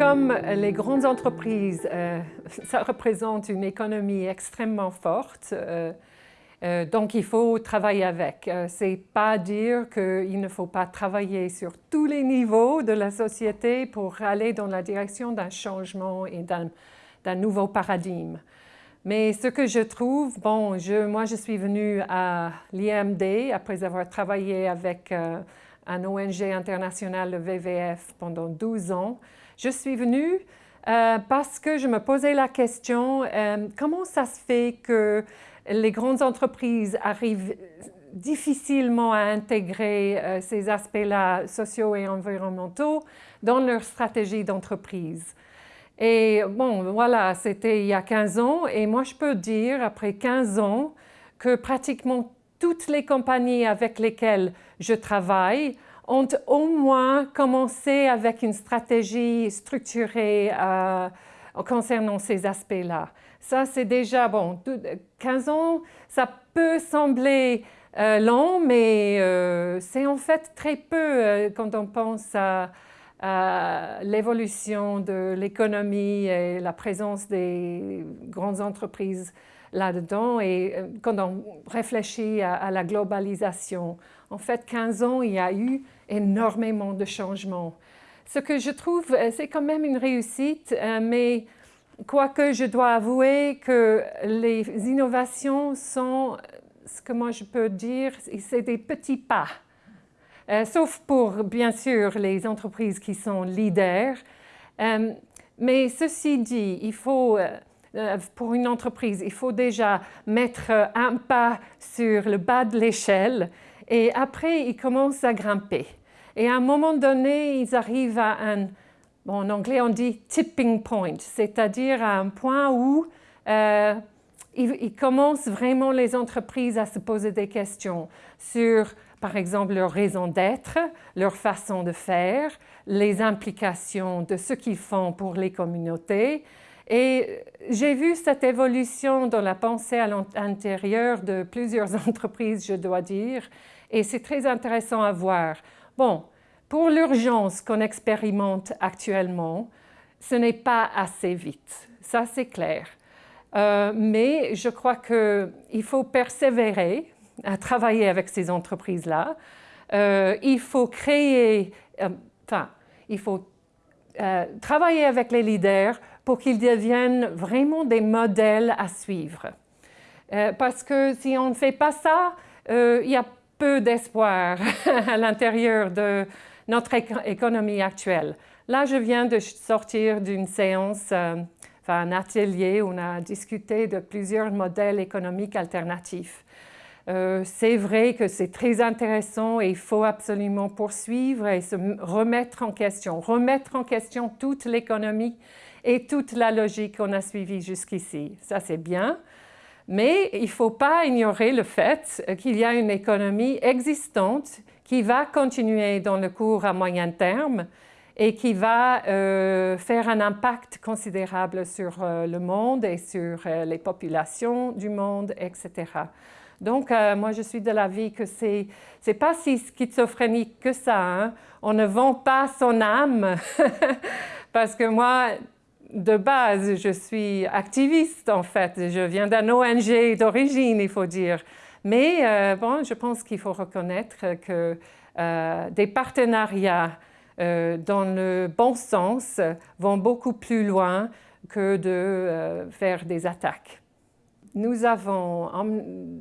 comme les grandes entreprises, euh, ça représente une économie extrêmement forte, euh, euh, donc il faut travailler avec. C'est pas dire qu'il ne faut pas travailler sur tous les niveaux de la société pour aller dans la direction d'un changement et d'un nouveau paradigme. Mais ce que je trouve, bon, je, moi je suis venue à l'IMD après avoir travaillé avec un ONG international, le WWF, pendant 12 ans. Je suis venue euh, parce que je me posais la question, euh, comment ça se fait que les grandes entreprises arrivent difficilement à intégrer euh, ces aspects-là sociaux et environnementaux dans leur stratégie d'entreprise? Et bon, voilà, c'était il y a 15 ans et moi je peux dire, après 15 ans, que pratiquement toutes les compagnies avec lesquelles je travaille ont au moins commencé avec une stratégie structurée euh, concernant ces aspects-là. Ça, c'est déjà, bon, 15 ans, ça peut sembler euh, long, mais euh, c'est en fait très peu quand on pense à, l'évolution de l'économie et la présence des grandes entreprises là-dedans et quand on réfléchit à, la globalisation. En fait, 15 ans, il y a eu énormément de changements. Ce que je trouve, euh, c'est quand même une réussite, euh, mais quoique je dois avouer que les innovations sont, ce que moi je peux dire, c'est des petits pas. Euh, sauf pour, bien sûr, les entreprises qui sont leaders. mais ceci dit, il faut, pour une entreprise, il faut déjà mettre un pas sur le bas de l'échelle et après, ils commencent à grimper. Et à un moment donné, ils arrivent à un, en anglais on dit tipping point, c'est-à-dire à un point où euh, ils, commencent vraiment les entreprises à se poser des questions sur, par exemple, leur raison d'être, leur façon de faire, les implications de ce qu'ils font pour les communautés. Et j'ai vu cette évolution dans la pensée à l'intérieur de plusieurs entreprises, je dois dire, et c'est très intéressant à voir. Bon, pour l'urgence qu'on expérimente actuellement, ce n'est pas assez vite, ça c'est clair. Euh, mais je crois qu'il faut persévérer à travailler avec ces entreprises-là. Euh, il faut créer, euh, enfin, il faut travailler avec les leaders pour qu'ils deviennent vraiment des modèles à suivre. parce que si on ne fait pas ça, il y a peu d'espoir à l'intérieur de notre économie actuelle. Là, je viens de sortir d'une séance, euh, enfin un atelier où on a discuté de plusieurs modèles économiques alternatifs. Euh, c'est vrai que c'est très intéressant et il faut absolument poursuivre et se remettre en question, remettre en question toute l'économie et toute la logique qu'on a suivie jusqu'ici. Ça, c'est bien. Mais il ne faut pas ignorer le fait qu'il y a une économie existante qui va continuer dans le cours à moyen terme et qui va euh, faire un impact considérable sur euh, le monde et sur euh, les populations du monde, etc. Donc, moi, je suis de l'avis que c'est n'est pas si schizophrénique que ça. Hein. On ne vend pas son âme parce que moi, de base, je suis activiste en fait. Je viens d'un ONG d'origine, il faut dire. Mais euh, bon, je pense qu'il faut reconnaître que euh, des partenariats euh, dans le bon sens vont beaucoup plus loin que de faire des attaques. Nous avons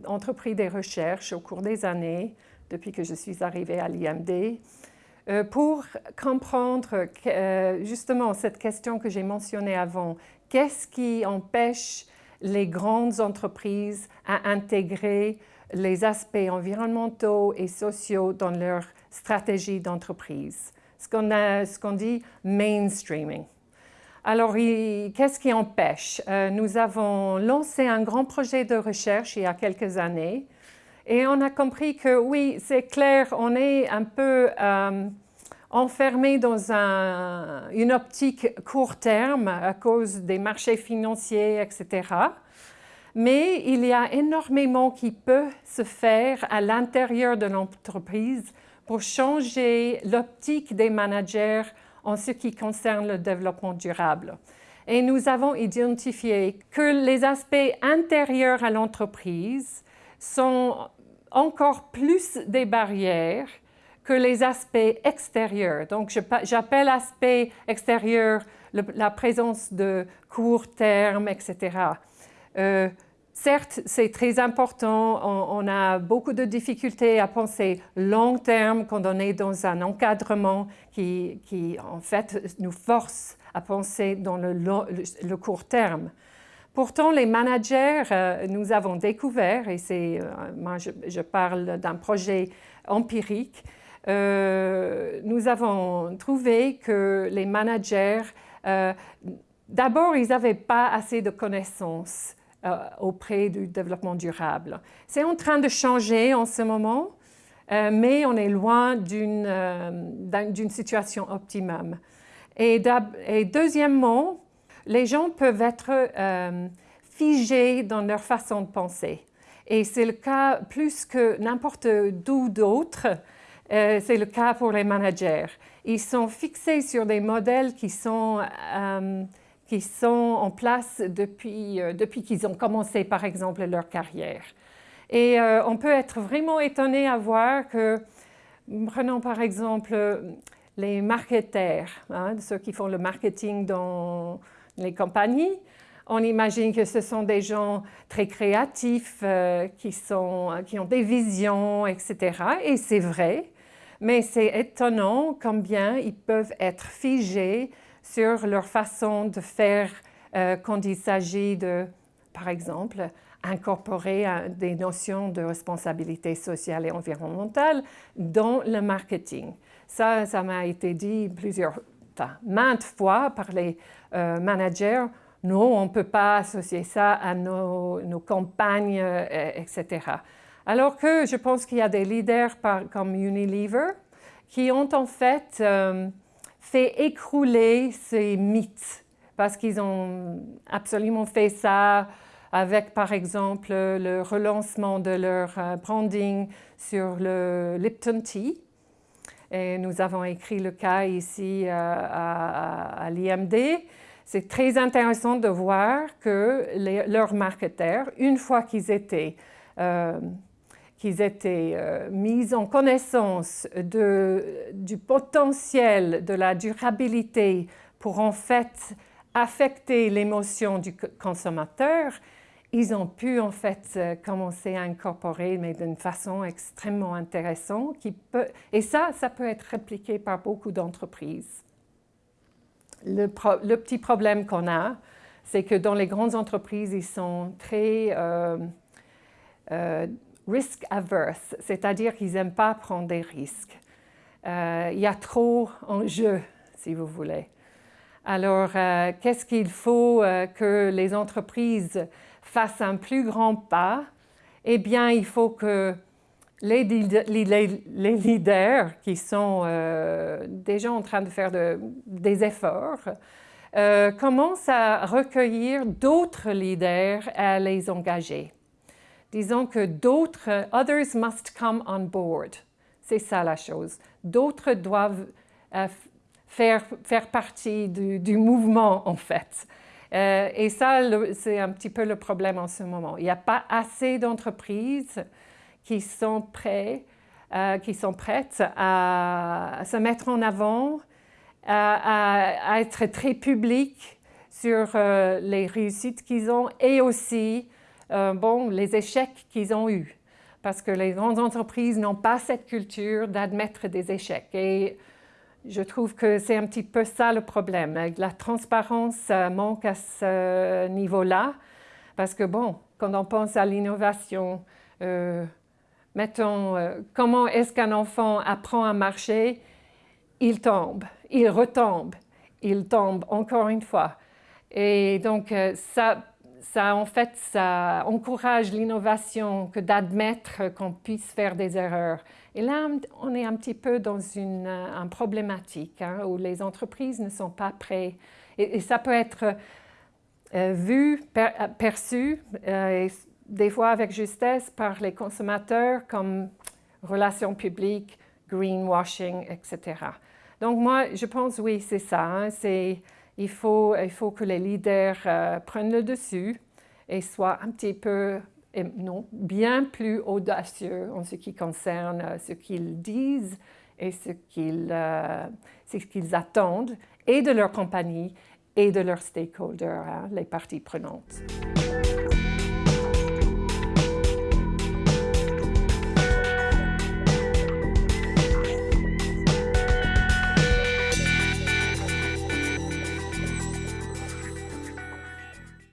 entrepris des recherches au cours des années, depuis que je suis arrivée à l'IMD, pour comprendre justement cette question que j'ai mentionnée avant, qu'est-ce qui empêche les grandes entreprises à intégrer les aspects environnementaux et sociaux dans leur stratégie d'entreprise, ce qu'on dit mainstreaming. Alors, qu'est-ce qui empêche? Euh, Nous avons lancé un grand projet de recherche il y a quelques années et on a compris que oui, c'est clair, on est un peu euh, enfermé dans une optique court terme à cause des marchés financiers, etc. Mais il y a énormément qui peut se faire à l'intérieur de l'entreprise pour changer l'optique des managers en ce qui concerne le développement durable. Et nous avons identifié que les aspects intérieurs à l'entreprise sont encore plus des barrières que les aspects extérieurs. Donc, j'appelle aspect extérieur la présence de court terme, etc. Euh, certes, c'est très important, on, a beaucoup de difficultés à penser long terme quand on est dans un encadrement qui, qui en fait, nous force à penser dans le, le, court terme. Pourtant, les managers, euh, nous avons découvert, et c'est, euh, moi je, je parle d'un projet empirique, euh, nous avons trouvé que les managers, euh, d'abord, ils n'avaient pas assez de connaissances euh, auprès du développement durable. C'est en train de changer en ce moment, mais on est loin d'une situation optimum. Et, et, deuxièmement, les gens peuvent être figés dans leur façon de penser. Et c'est le cas plus que n'importe d'où d'autre euh, c'est le cas pour les managers. Ils sont fixés sur des modèles qui sont, euh, qui sont en place depuis, euh, depuis qu'ils ont commencé, par exemple, leur carrière. Et on peut être vraiment étonné à voir que, prenons par exemple les marketeurs, hein, ceux qui font le marketing dans les compagnies, on imagine que ce sont des gens très créatifs, qui, sont, qui ont des visions, etc. Et c'est vrai, mais c'est étonnant combien ils peuvent être figés sur leur façon de faire euh, quand il s'agit de, par exemple, incorporer des notions de responsabilité sociale et environnementale dans le marketing. Ça, ça m'a été dit plusieurs, enfin, maintes fois par les euh, managers. Non, on ne peut pas associer ça à nos, campagnes, euh, etc. Alors que je pense qu'il y a des leaders comme Unilever qui ont en fait euh, fait écrouler ces mythes parce qu'ils ont absolument fait ça avec par exemple le relancement de leur euh, branding sur le Lipton Tea. Et nous avons écrit le cas ici euh, à, l'IMD. C'est très intéressant de voir que leurs marketeurs, une fois qu'ils étaient qu'ils étaient euh, mis en connaissance du potentiel de la durabilité pour en fait affecter l'émotion du consommateur, ils ont pu en fait euh, commencer à incorporer, mais d'une façon extrêmement intéressante. Qui peut, et ça, ça peut être répliqué par beaucoup d'entreprises. Le, petit problème qu'on a, c'est que dans les grandes entreprises, ils sont très euh, risk averse, c'est-à-dire qu'ils n'aiment pas prendre des risques. Euh, il y a trop en jeu, si vous voulez. Alors, euh, qu'est-ce qu'il faut euh, que les entreprises fassent un plus grand pas? Eh bien, il faut que les, leaders qui sont déjà en train de faire des efforts commencent à recueillir d'autres leaders à les engager. Disons que d'autres, others must come on board. C'est ça la chose. D'autres doivent euh, faire, faire partie du, mouvement, en fait. Euh, et ça, c'est un petit peu le problème en ce moment. Il n'y a pas assez d'entreprises qui sont prêtes, euh, qui sont prêtes à, se mettre en avant, à, à être très publiques sur les réussites qu'ils ont et aussi euh, bon, les échecs qu'ils ont eus. Parce que les grandes entreprises n'ont pas cette culture d'admettre des échecs. Et je trouve que c'est un petit peu ça le problème. La transparence manque à ce niveau-là. Parce que, bon, quand on pense à l'innovation, euh, mettons, euh, comment est-ce qu'un enfant apprend à marcher? Il tombe, il retombe, il tombe encore une fois. Et donc, ça, ça, en fait, ça encourage l'innovation que d'admettre qu'on puisse faire des erreurs. Et là, on est un petit peu dans une, problématique hein, où les entreprises ne sont pas prêtes. Et, ça peut être euh, vu, perçu, euh, des fois avec justesse par les consommateurs comme relations publiques, greenwashing, etc. Donc moi, je pense, oui, c'est ça. Hein, il, faut, il faut que les leaders euh, prennent le dessus et soient un petit peu, non, bien plus audacieux en ce qui concerne euh, ce qu'ils disent et ce qu'ils qu'ils attendent et de leur compagnie et de leurs stakeholders, hein, les parties prenantes.